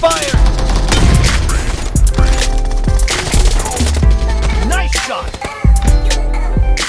Fire!